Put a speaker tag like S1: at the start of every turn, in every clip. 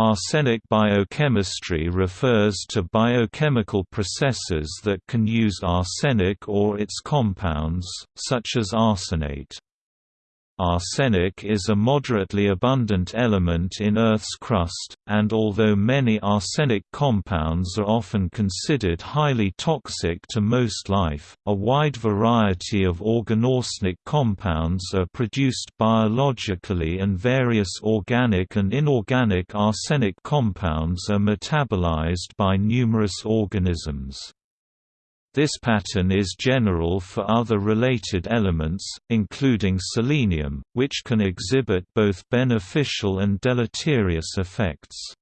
S1: Arsenic biochemistry refers to biochemical processes that can use arsenic or its compounds, such as arsenate. Arsenic is a moderately abundant element in Earth's crust, and although many arsenic compounds are often considered highly toxic to most life, a wide variety of organorsenic compounds are produced biologically and various organic and inorganic arsenic compounds are metabolized by numerous organisms. This pattern is general for other related elements, including selenium, which can exhibit both beneficial and deleterious effects.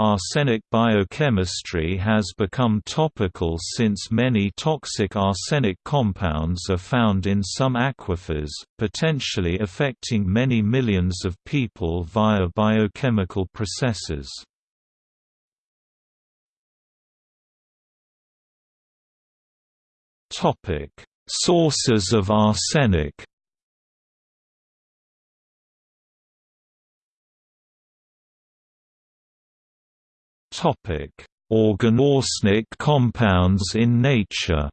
S1: Arsenic biochemistry has become topical since many toxic arsenic compounds are found in some aquifers, potentially affecting many millions of people via biochemical processes. Topic: Sources of arsenic. Topic: Organorsenic compounds in nature.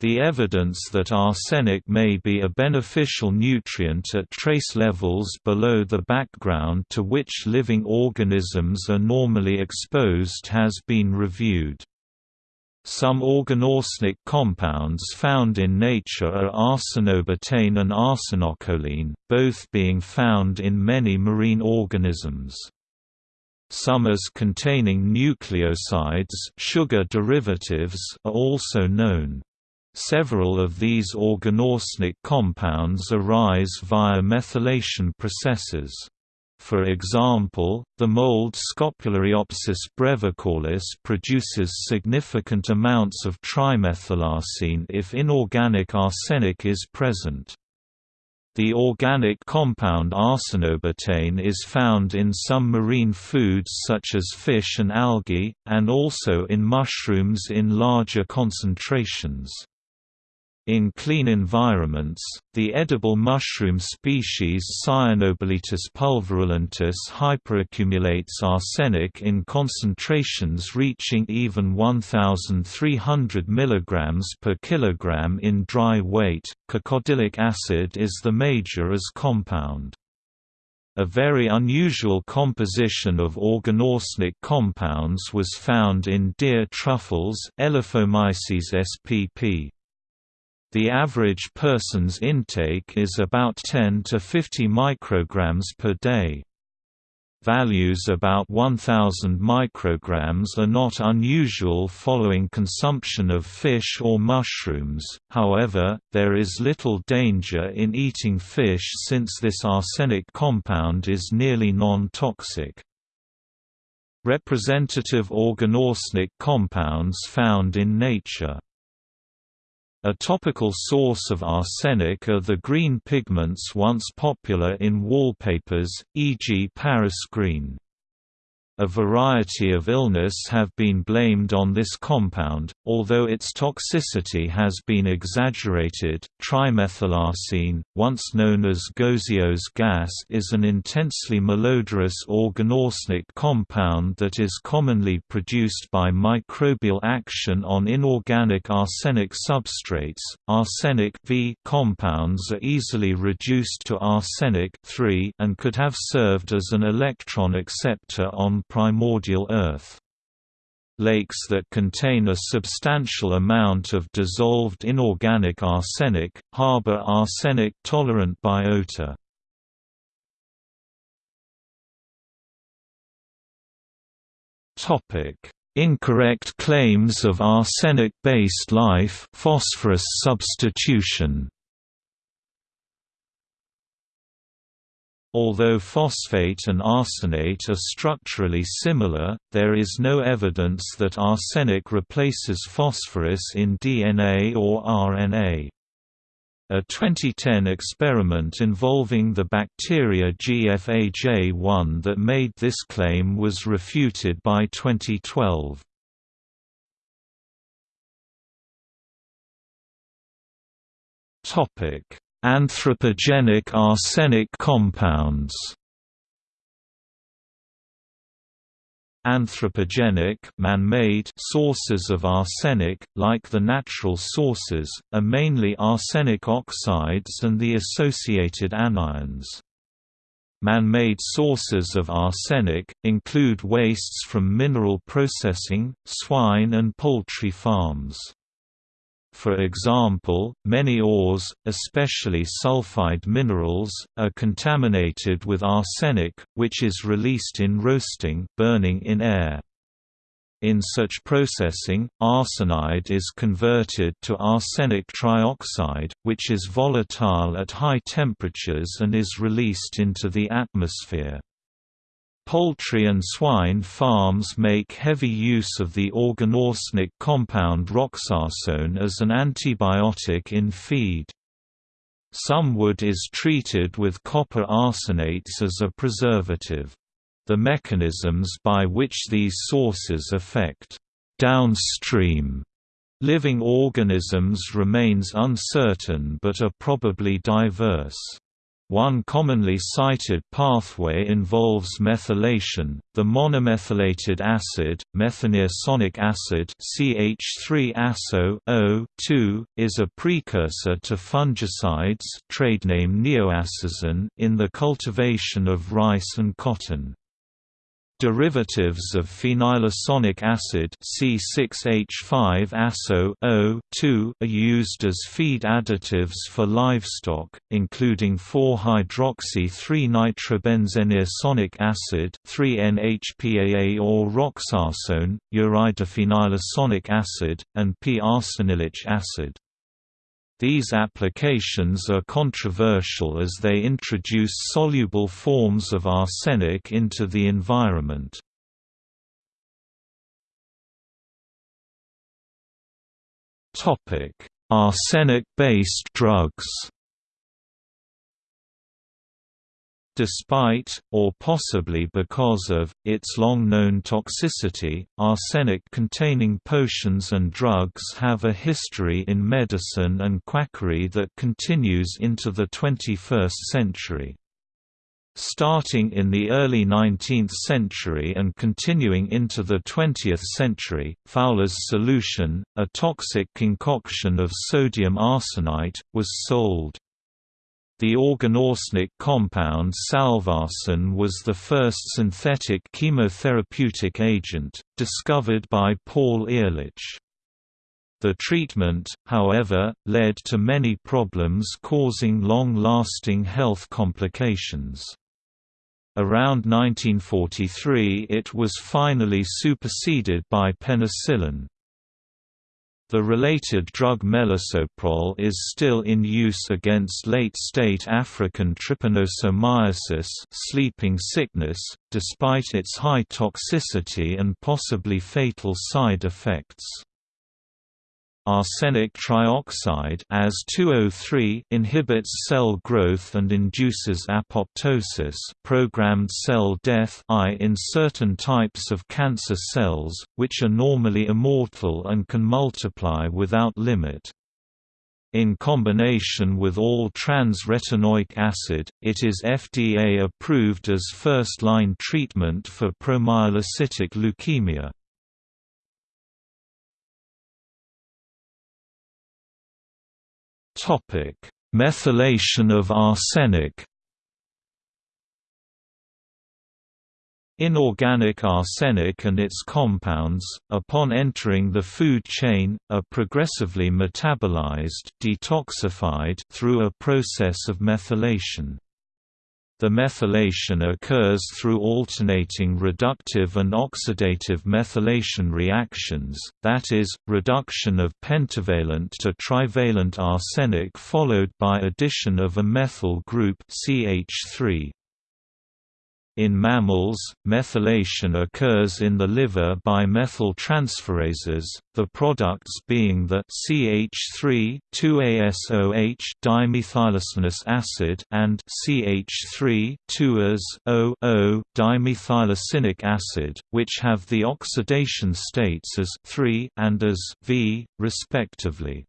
S1: The evidence that arsenic may be a beneficial nutrient at trace levels below the background to which living organisms are normally exposed has been reviewed. Some organorsenic compounds found in nature are arsenobutane and arsenocholine, both being found in many marine organisms. Some as containing nucleosides sugar derivatives are also known. Several of these organorsenic compounds arise via methylation processes. For example, the mold Scopulariopsis brevicollis produces significant amounts of trimethylarsine if inorganic arsenic is present. The organic compound arsenobutane is found in some marine foods such as fish and algae, and also in mushrooms in larger concentrations. In clean environments, the edible mushroom species Cyanobolitis pulverulentis hyperaccumulates arsenic in concentrations reaching even 1,300 mg per kilogram in dry weight. Cacodylic acid is the major as compound. A very unusual composition of organorsenic compounds was found in deer truffles Elaphomyces spp. The average person's intake is about 10 to 50 micrograms per day. Values about 1000 micrograms are not unusual following consumption of fish or mushrooms, however, there is little danger in eating fish since this arsenic compound is nearly non-toxic. Representative organorsenic compounds found in nature a topical source of arsenic are the green pigments once popular in wallpapers, e.g. Paris green. A variety of illness have been blamed on this compound, although its toxicity has been exaggerated. Trimethylarsine, once known as Goussieau's gas, is an intensely malodorous organorsenic compound that is commonly produced by microbial action on inorganic arsenic substrates. Arsenic V compounds are easily reduced to arsenic and could have served as an electron acceptor on primordial Earth. Lakes that contain a substantial amount of dissolved inorganic arsenic, harbor arsenic-tolerant biota. Incorrect claims of arsenic-based life phosphorus substitution Although phosphate and arsenate are structurally similar, there is no evidence that arsenic replaces phosphorus in DNA or RNA. A 2010 experiment involving the bacteria GFAJ1 that made this claim was refuted by 2012. Anthropogenic arsenic compounds Anthropogenic man-made sources of arsenic, like the natural sources, are mainly arsenic oxides and the associated anions. Man-made sources of arsenic, include wastes from mineral processing, swine and poultry farms. For example, many ores, especially sulfide minerals, are contaminated with arsenic, which is released in roasting burning in air. In such processing, arsenide is converted to arsenic trioxide, which is volatile at high temperatures and is released into the atmosphere. Poultry and swine farms make heavy use of the organorsenic compound roxarsone as an antibiotic in feed. Some wood is treated with copper arsenates as a preservative. The mechanisms by which these sources affect downstream living organisms remains uncertain but are probably diverse. One commonly cited pathway involves methylation. The monomethylated acid, methaneosonic acid (CH3-ASO) is a precursor to fungicides, trade name in the cultivation of rice and cotton. Derivatives of phenylosonic acid C6H5-ASO are used as feed additives for livestock, including 4-hydroxy-3-nitrobenzeneosonic acid 3-NHPAA or roxarsone, uridophenylosonic acid, and p-arsenilic acid. These applications are controversial as they introduce soluble forms of arsenic into the environment. Arsenic-based drugs Despite, or possibly because of, its long-known toxicity, arsenic-containing potions and drugs have a history in medicine and quackery that continues into the 21st century. Starting in the early 19th century and continuing into the 20th century, Fowler's solution, a toxic concoction of sodium arsenite, was sold. The organorsenic compound salvarsan was the first synthetic chemotherapeutic agent, discovered by Paul Ehrlich. The treatment, however, led to many problems causing long-lasting health complications. Around 1943 it was finally superseded by penicillin. The related drug melarsoprol is still in use against late-state African trypanosomiasis sleeping sickness, despite its high toxicity and possibly fatal side effects. Arsenic trioxide as 203 inhibits cell growth and induces apoptosis programmed cell death I in certain types of cancer cells, which are normally immortal and can multiply without limit. In combination with all trans-retinoic acid, it is FDA approved as first-line treatment for promyelocytic leukemia. Topic: Methylation of arsenic. Inorganic arsenic and its compounds, upon entering the food chain, are progressively metabolized detoxified through a process of methylation. The methylation occurs through alternating reductive and oxidative methylation reactions, that is, reduction of pentavalent to trivalent arsenic followed by addition of a methyl group CH3. In mammals, methylation occurs in the liver by methyltransferases, the products being the CH3 2-ASOH dimethylosonous acid and CH3 2-AS O acid, which have the oxidation states as 3 and as V, respectively.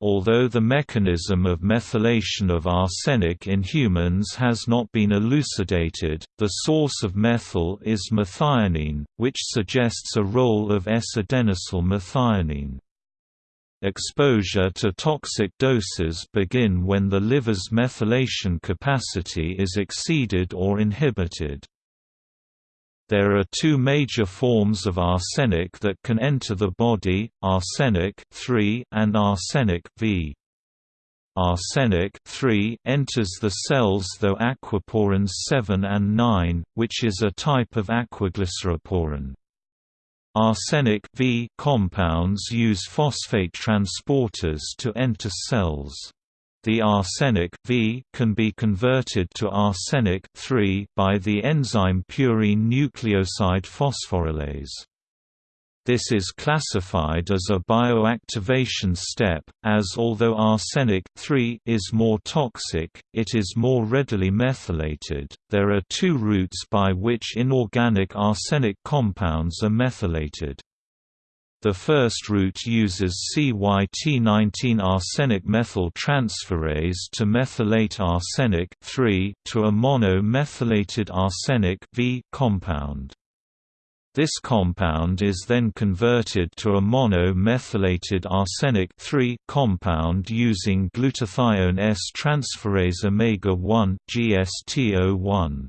S1: Although the mechanism of methylation of arsenic in humans has not been elucidated, the source of methyl is methionine, which suggests a role of S-adenosyl methionine. Exposure to toxic doses begin when the liver's methylation capacity is exceeded or inhibited. There are two major forms of arsenic that can enter the body, arsenic and arsenic V. Arsenic enters the cells through aquaporins 7 and 9, which is a type of aquaglyceroporin. Arsenic v compounds use phosphate transporters to enter cells. The arsenic v can be converted to arsenic by the enzyme purine nucleoside phosphorylase. This is classified as a bioactivation step, as although arsenic is more toxic, it is more readily methylated. There are two routes by which inorganic arsenic compounds are methylated. The first route uses CYT19 arsenic methyl transferase to methylate arsenic to a mono-methylated arsenic compound. This compound is then converted to a mono-methylated arsenic compound using glutathione S transferase omega-1 GST01.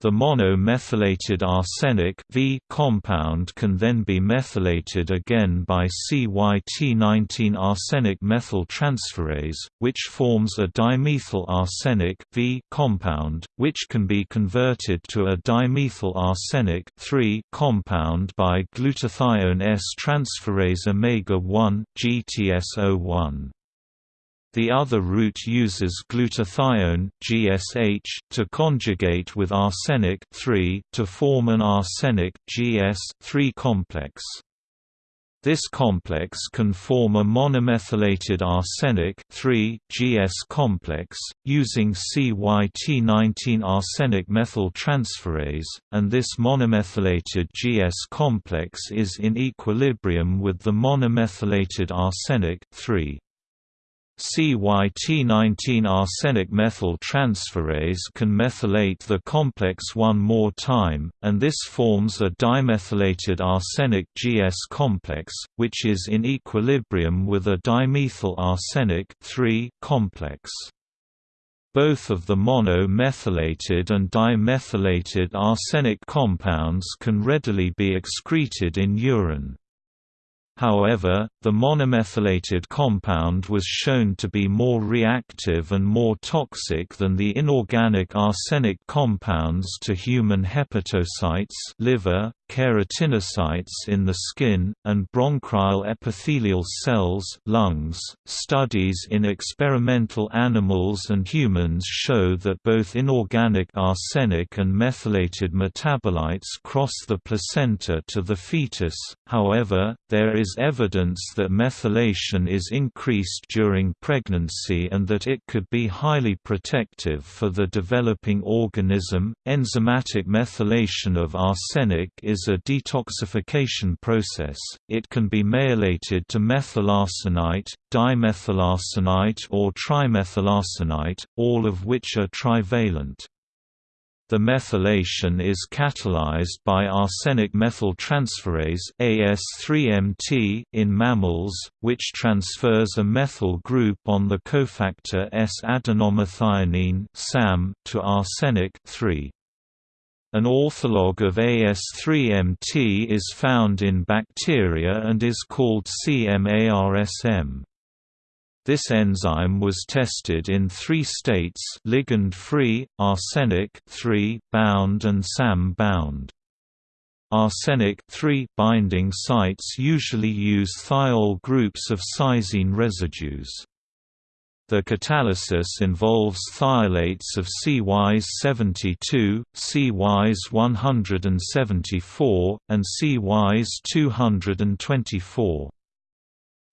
S1: The mono-methylated arsenic v compound can then be methylated again by CYT19 arsenic methyl transferase, which forms a dimethyl arsenic v compound, which can be converted to a dimethyl arsenic compound by glutathione S transferase omega-1 GTS01. The other route uses glutathione GSH to conjugate with arsenic (3) to form an arsenic (GS3) complex. This complex can form a monomethylated arsenic (3)-GS complex, using CYT19 arsenic methyl transferase, and this monomethylated GS complex is in equilibrium with the monomethylated arsenic 3. CYT19 arsenic methyl transferase can methylate the complex one more time, and this forms a dimethylated arsenic GS complex, which is in equilibrium with a dimethyl arsenic complex. Both of the mono-methylated and dimethylated arsenic compounds can readily be excreted in urine. However, the monomethylated compound was shown to be more reactive and more toxic than the inorganic arsenic compounds to human hepatocytes liver, keratinocytes in the skin, and bronchial epithelial cells lungs. .Studies in experimental animals and humans show that both inorganic arsenic and methylated metabolites cross the placenta to the fetus, however, there is evidence that methylation is increased during pregnancy and that it could be highly protective for the developing organism. Enzymatic methylation of arsenic is is a detoxification process, it can be methylated to methylarsenite, dimethylarsenite or trimethylarsenite, all of which are trivalent. The methylation is catalyzed by arsenic methyltransferase AS3MT in mammals, which transfers a methyl group on the cofactor S-adenomethionine to arsenic 3. An ortholog of AS3MT is found in bacteria and is called CMARSM. This enzyme was tested in three states ligand-free, arsenic bound and SAM-bound. Arsenic 3 binding sites usually use thiol groups of cysene residues. The catalysis involves thiolates of CYs72, CYs174, and CYs224.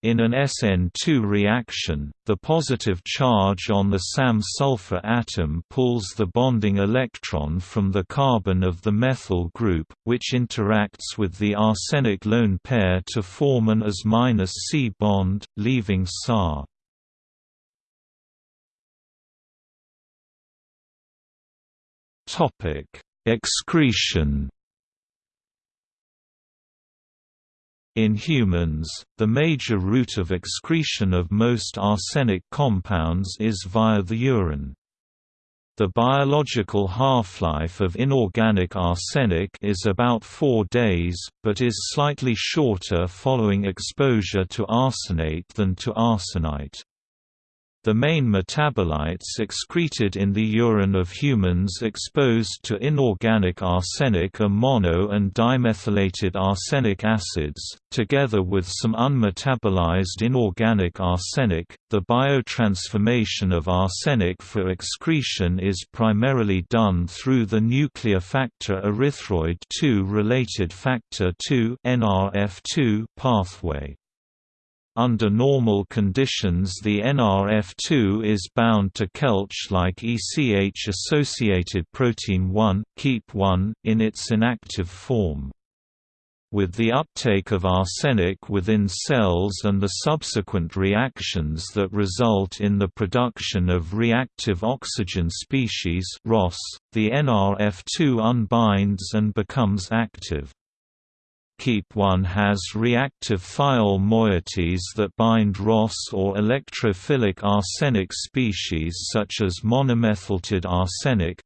S1: In an SN2 reaction, the positive charge on the SAM-sulfur atom pulls the bonding electron from the carbon of the methyl group, which interacts with the arsenic lone pair to form an As-C bond, leaving SAR. Excretion In humans, the major route of excretion of most arsenic compounds is via the urine. The biological half-life of inorganic arsenic is about four days, but is slightly shorter following exposure to arsenate than to arsenite. The main metabolites excreted in the urine of humans exposed to inorganic arsenic are mono- and dimethylated arsenic acids, together with some unmetabolized inorganic arsenic. The biotransformation of arsenic for excretion is primarily done through the nuclear factor erythroid 2 related factor 2 (NRF2) pathway. Under normal conditions the NRF2 is bound to Kelch-like ECH-associated protein 1, KEAP1, in its inactive form. With the uptake of arsenic within cells and the subsequent reactions that result in the production of reactive oxygen species ROS, the NRF2 unbinds and becomes active. KEAP1 has reactive thiol moieties that bind ROS or electrophilic arsenic species such as monomethyltide arsenic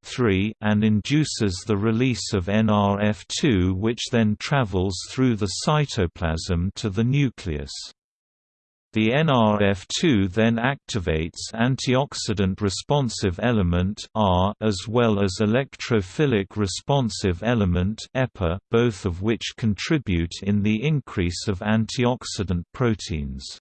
S1: and induces the release of NRF2 which then travels through the cytoplasm to the nucleus. The NRF2 then activates antioxidant responsive element R as well as electrophilic responsive element EPA, both of which contribute in the increase of antioxidant proteins.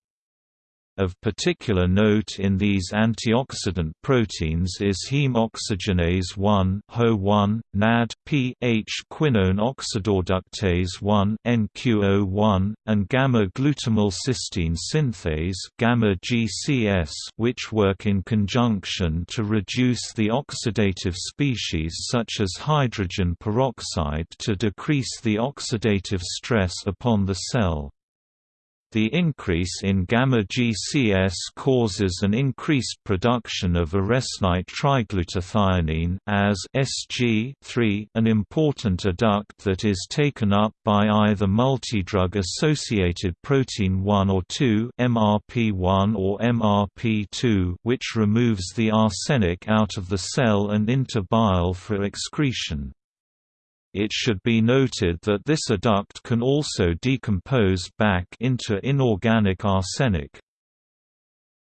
S1: Of particular note in these antioxidant proteins is heme oxygenase 1 HO1, NAD, P H quinone oxidoreductase 1 NQO1, and gamma-glutamyl cysteine synthase gamma GCS, which work in conjunction to reduce the oxidative species such as hydrogen peroxide to decrease the oxidative stress upon the cell. The increase in gamma-GCS causes an increased production of arsenite triglutathione as SG3, an important adduct that is taken up by either multidrug-associated protein 1 or 2 MRP1 or MRP2 which removes the arsenic out of the cell and into bile for excretion. It should be noted that this adduct can also decompose back into inorganic arsenic.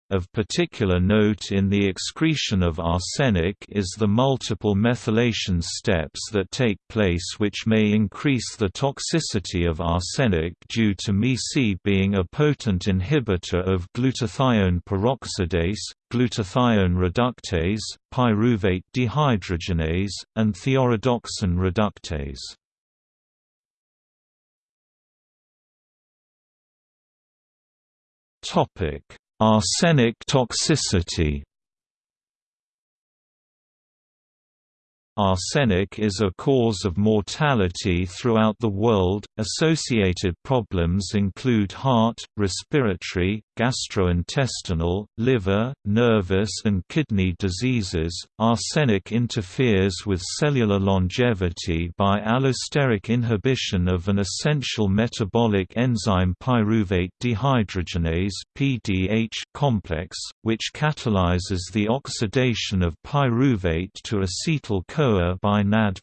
S1: Of particular note in the excretion of arsenic is the multiple methylation steps that take place which may increase the toxicity of arsenic due to MEC being a potent inhibitor of glutathione peroxidase, glutathione reductase, pyruvate dehydrogenase, and thioredoxin reductase. Topic Arsenic toxicity Arsenic is a cause of mortality throughout the world. Associated problems include heart, respiratory, gastrointestinal, liver, nervous, and kidney diseases. Arsenic interferes with cellular longevity by allosteric inhibition of an essential metabolic enzyme pyruvate dehydrogenase (PDH) complex, which catalyzes the oxidation of pyruvate to acetyl CoA by NAD+.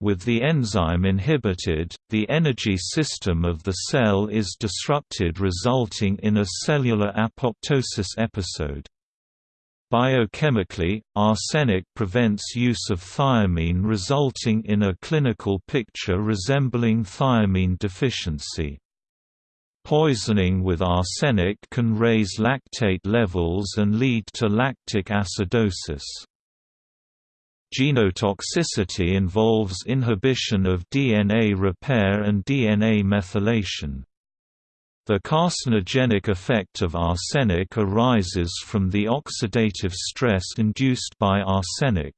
S1: With the enzyme inhibited, the energy system of the cell is disrupted resulting in a cellular apoptosis episode. Biochemically, arsenic prevents use of thiamine resulting in a clinical picture resembling thiamine deficiency. Poisoning with arsenic can raise lactate levels and lead to lactic acidosis. Genotoxicity involves inhibition of DNA repair and DNA methylation. The carcinogenic effect of arsenic arises from the oxidative stress induced by arsenic.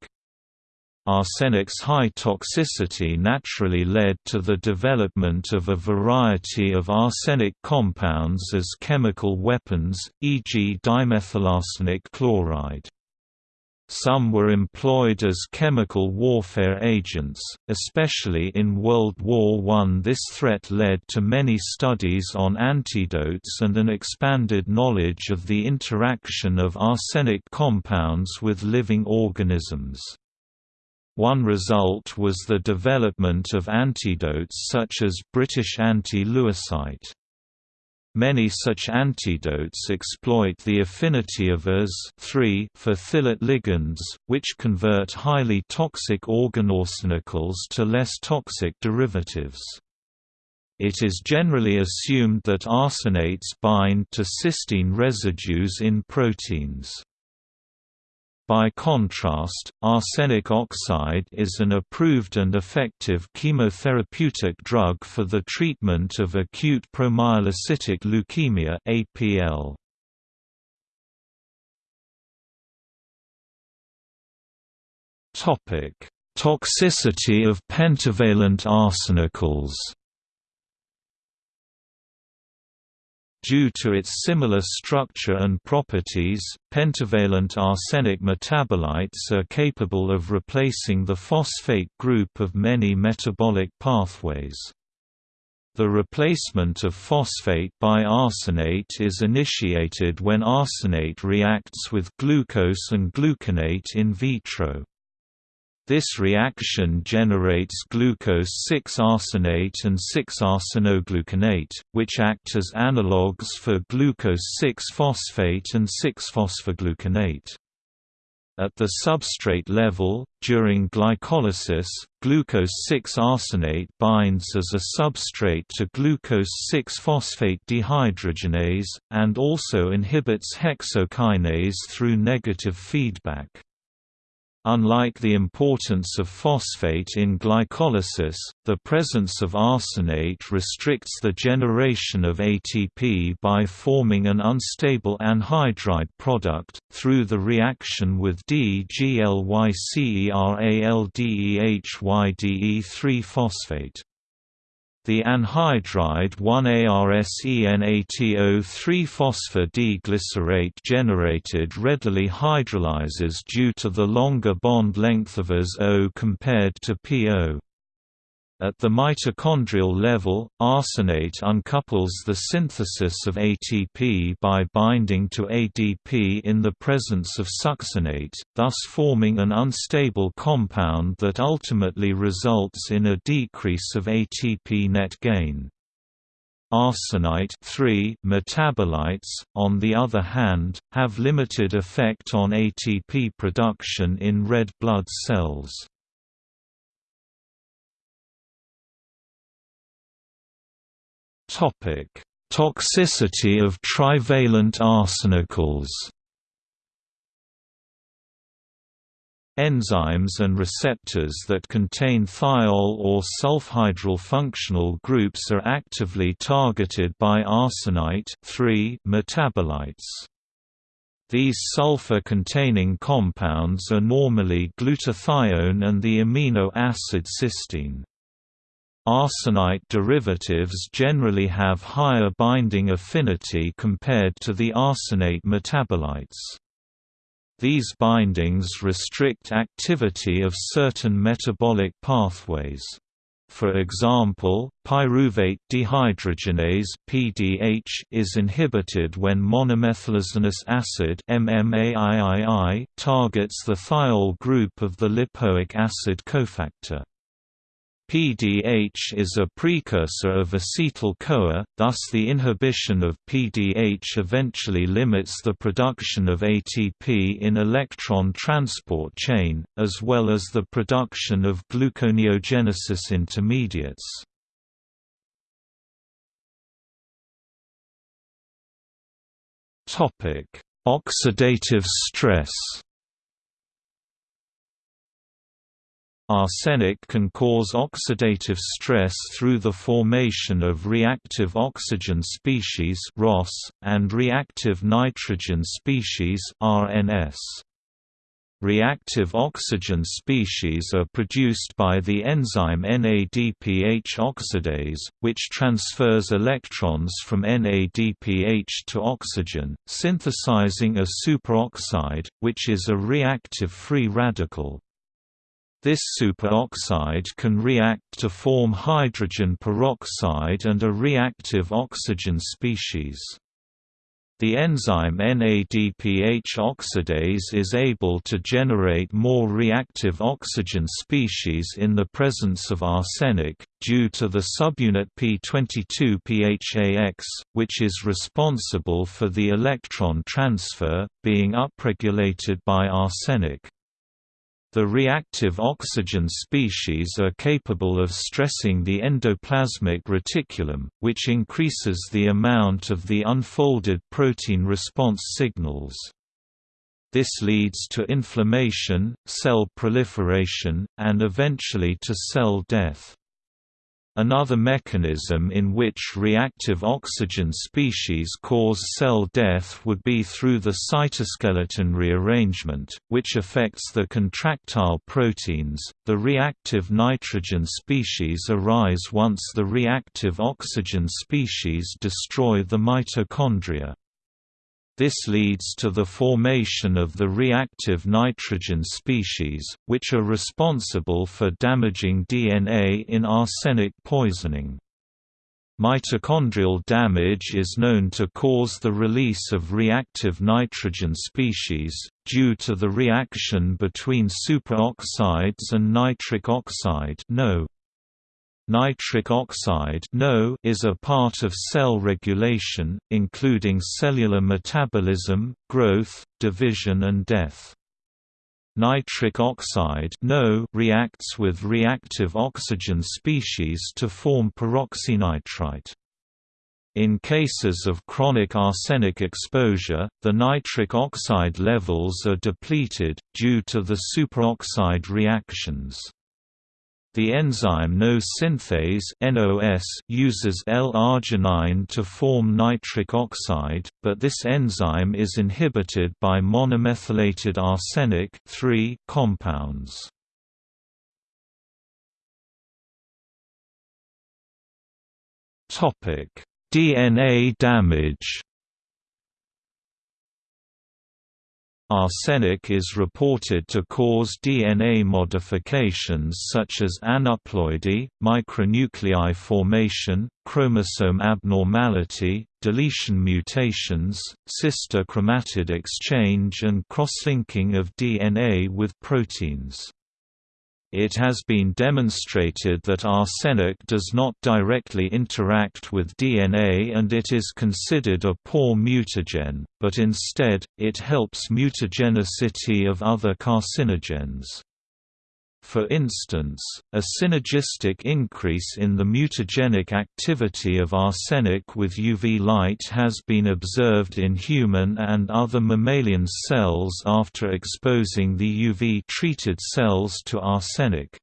S1: Arsenic's high toxicity naturally led to the development of a variety of arsenic compounds as chemical weapons, e.g. dimethylarsenic chloride. Some were employed as chemical warfare agents, especially in World War I. This threat led to many studies on antidotes and an expanded knowledge of the interaction of arsenic compounds with living organisms. One result was the development of antidotes such as British anti-lewisite. Many such antidotes exploit the affinity of As for thylet ligands, which convert highly toxic organorsenicals to less toxic derivatives. It is generally assumed that arsenates bind to cysteine residues in proteins. By contrast, arsenic oxide is an approved and effective chemotherapeutic drug for the treatment of acute promyelocytic leukemia (APL). Topic: Toxicity of pentavalent arsenicals. Due to its similar structure and properties, pentavalent arsenic metabolites are capable of replacing the phosphate group of many metabolic pathways. The replacement of phosphate by arsenate is initiated when arsenate reacts with glucose and gluconate in vitro. This reaction generates glucose-6-arsenate and 6-arsenogluconate, which act as analogues for glucose-6-phosphate and 6-phosphogluconate. At the substrate level, during glycolysis, glucose-6-arsenate binds as a substrate to glucose-6-phosphate dehydrogenase, and also inhibits hexokinase through negative feedback. Unlike the importance of phosphate in glycolysis, the presence of arsenate restricts the generation of ATP by forming an unstable anhydride product, through the reaction with DGLYCERALDEHYDE3 phosphate. The anhydride 1-ARSENATO3-phosphor-D-glycerate generated readily hydrolyzes due to the longer bond length of As-O compared to PO. At the mitochondrial level, arsenate uncouples the synthesis of ATP by binding to ADP in the presence of succinate, thus forming an unstable compound that ultimately results in a decrease of ATP net gain. Arsenite metabolites, on the other hand, have limited effect on ATP production in red blood cells. Toxicity of trivalent arsenicals. Enzymes and receptors that contain thiol or sulfhydryl functional groups are actively targeted by arsenite metabolites. These sulfur-containing compounds are normally glutathione and the amino acid cysteine. Arsenite derivatives generally have higher binding affinity compared to the arsenate metabolites. These bindings restrict activity of certain metabolic pathways. For example, pyruvate dehydrogenase (PDH) is inhibited when monomethylazinous acid targets the thiol group of the lipoic acid cofactor. PDH is a precursor of acetyl-CoA, thus the inhibition of PDH eventually limits the production of ATP in electron transport chain, as well as the production of gluconeogenesis intermediates. Oxidative stress Arsenic can cause oxidative stress through the formation of reactive oxygen species (ROS) and reactive nitrogen species RNS. Reactive oxygen species are produced by the enzyme NADPH oxidase, which transfers electrons from NADPH to oxygen, synthesizing a superoxide, which is a reactive free radical. This superoxide can react to form hydrogen peroxide and a reactive oxygen species. The enzyme NADPH oxidase is able to generate more reactive oxygen species in the presence of arsenic, due to the subunit P22PHAX, which is responsible for the electron transfer, being upregulated by arsenic. The reactive oxygen species are capable of stressing the endoplasmic reticulum, which increases the amount of the unfolded protein response signals. This leads to inflammation, cell proliferation, and eventually to cell death. Another mechanism in which reactive oxygen species cause cell death would be through the cytoskeleton rearrangement, which affects the contractile proteins. The reactive nitrogen species arise once the reactive oxygen species destroy the mitochondria. This leads to the formation of the reactive nitrogen species, which are responsible for damaging DNA in arsenic poisoning. Mitochondrial damage is known to cause the release of reactive nitrogen species, due to the reaction between superoxides and nitric oxide NO. Nitric oxide NO is a part of cell regulation, including cellular metabolism, growth, division and death. Nitric oxide NO reacts with reactive oxygen species to form peroxynitrite. In cases of chronic arsenic exposure, the nitric oxide levels are depleted, due to the superoxide reactions. The enzyme NO synthase uses L-arginine to form nitric oxide, but this enzyme is inhibited by monomethylated arsenic compounds. DNA damage. Arsenic is reported to cause DNA modifications such as aneuploidy, micronuclei formation, chromosome abnormality, deletion mutations, sister chromatid exchange and cross-linking of DNA with proteins. It has been demonstrated that arsenic does not directly interact with DNA and it is considered a poor mutagen, but instead, it helps mutagenicity of other carcinogens. For instance, a synergistic increase in the mutagenic activity of arsenic with UV light has been observed in human and other mammalian cells after exposing the UV-treated cells to arsenic.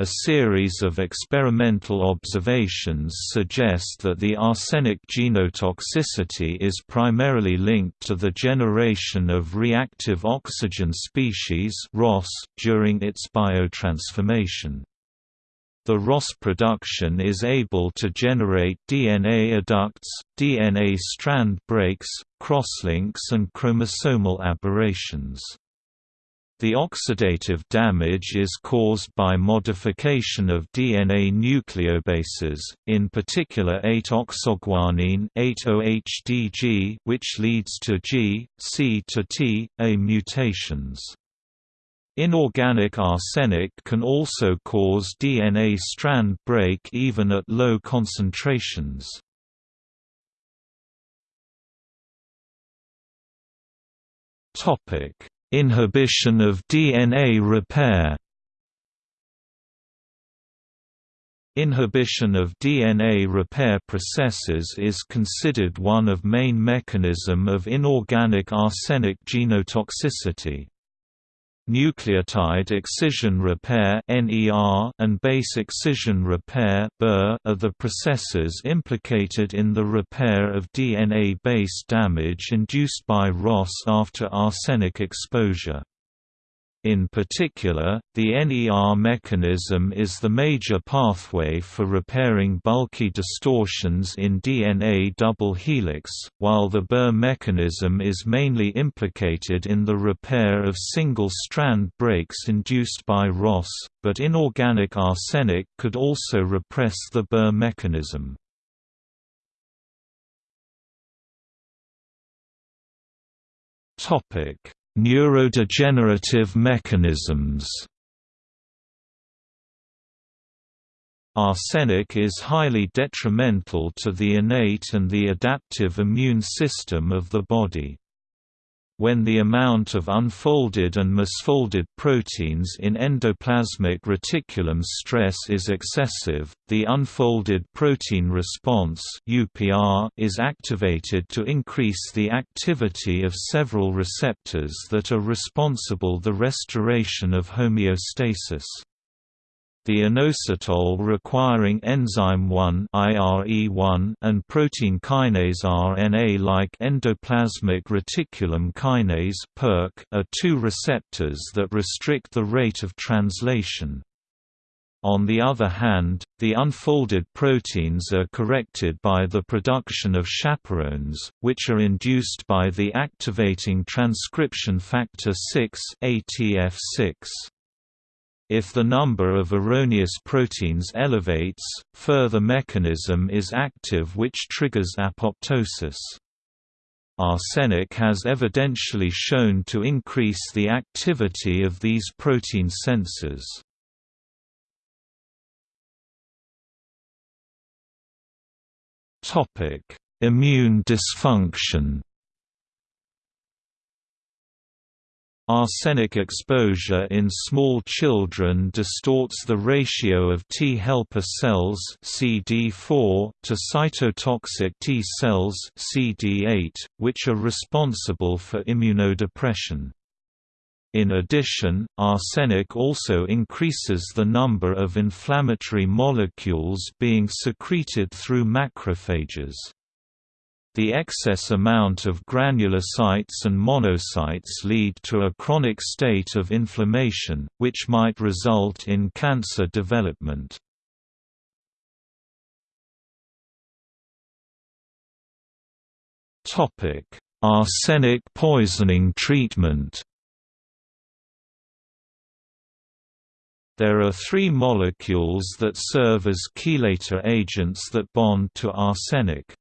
S1: A series of experimental observations suggest that the arsenic genotoxicity is primarily linked to the generation of reactive oxygen species during its biotransformation. The ROS production is able to generate DNA adducts, DNA strand breaks, crosslinks and chromosomal aberrations. The oxidative damage is caused by modification of DNA nucleobases, in particular 8-oxoguanine 8-OHDG, which leads to G, C to T, A mutations. Inorganic arsenic can also cause DNA strand break even at low concentrations. Topic Inhibition of DNA repair Inhibition of DNA repair processes is considered one of main mechanism of inorganic arsenic genotoxicity. Nucleotide excision repair and base excision repair are the processes implicated in the repair of DNA base damage induced by ROS after arsenic exposure. In particular, the NER mechanism is the major pathway for repairing bulky distortions in DNA double helix, while the BER mechanism is mainly implicated in the repair of single-strand breaks induced by ROS, but inorganic arsenic could also repress the BER mechanism. Topic Neurodegenerative mechanisms Arsenic is highly detrimental to the innate and the adaptive immune system of the body. When the amount of unfolded and misfolded proteins in endoplasmic reticulum stress is excessive, the unfolded protein response is activated to increase the activity of several receptors that are responsible the restoration of homeostasis the inositol requiring enzyme 1 IRE1 and protein kinase RNA like endoplasmic reticulum kinase are two receptors that restrict the rate of translation. On the other hand, the unfolded proteins are corrected by the production of chaperones, which are induced by the activating transcription factor 6 ATF6. If the number of erroneous proteins elevates, further mechanism is active which triggers apoptosis. Arsenic has evidentially shown to increase the activity of these protein sensors. Immune dysfunction Arsenic exposure in small children distorts the ratio of T helper cells CD4 to cytotoxic T cells CD8, which are responsible for immunodepression. In addition, arsenic also increases the number of inflammatory molecules being secreted through macrophages. The excess amount of granulocytes and monocytes lead to a chronic state of inflammation, which might result in cancer development. Arsenic poisoning treatment There are three molecules that serve as chelator agents that bond to arsenic.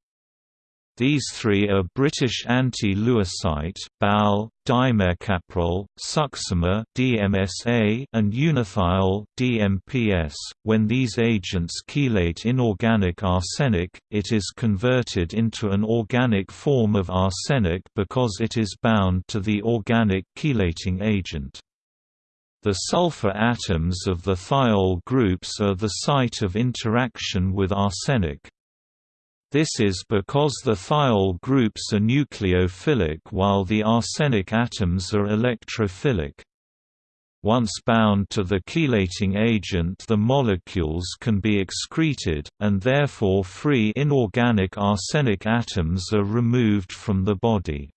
S1: These three are British anti-Lewasite, BAL, dimercaprol, succimer DMSA, and unithiol DMPS. When these agents chelate inorganic arsenic, it is converted into an organic form of arsenic because it is bound to the organic chelating agent. The sulfur atoms of the thiol groups are the site of interaction with arsenic. This is because the thiol groups are nucleophilic while the arsenic atoms are electrophilic. Once bound to the chelating agent the molecules can be excreted, and therefore free inorganic arsenic atoms are removed from the body.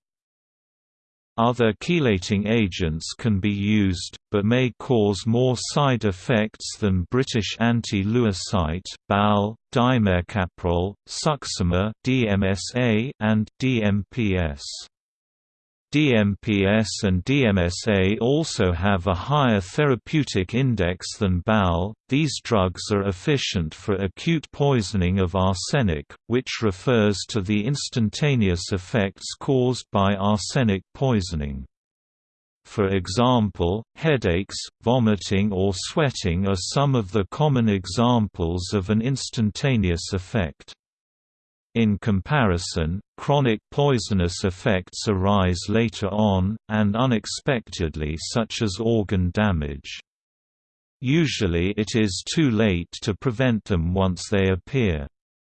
S1: Other chelating agents can be used, but may cause more side effects than British anti-Lewasite, BAL, dimercaprol, succimer DMSA, and DMPS. DMPS and DMSA also have a higher therapeutic index than BAL. These drugs are efficient for acute poisoning of arsenic, which refers to the instantaneous effects caused by arsenic poisoning. For example, headaches, vomiting or sweating are some of the common examples of an instantaneous effect. In comparison, chronic poisonous effects arise later on, and unexpectedly such as organ damage. Usually it is too late to prevent them once they appear.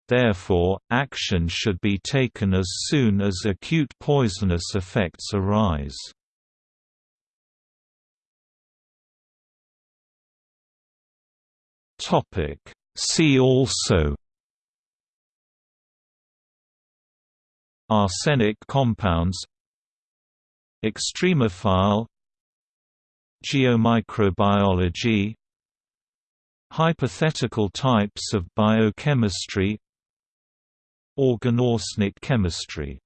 S1: Therefore, action should be taken as soon as acute poisonous effects arise. See also Arsenic compounds Extremophile Geomicrobiology Hypothetical types of biochemistry Organorsenic chemistry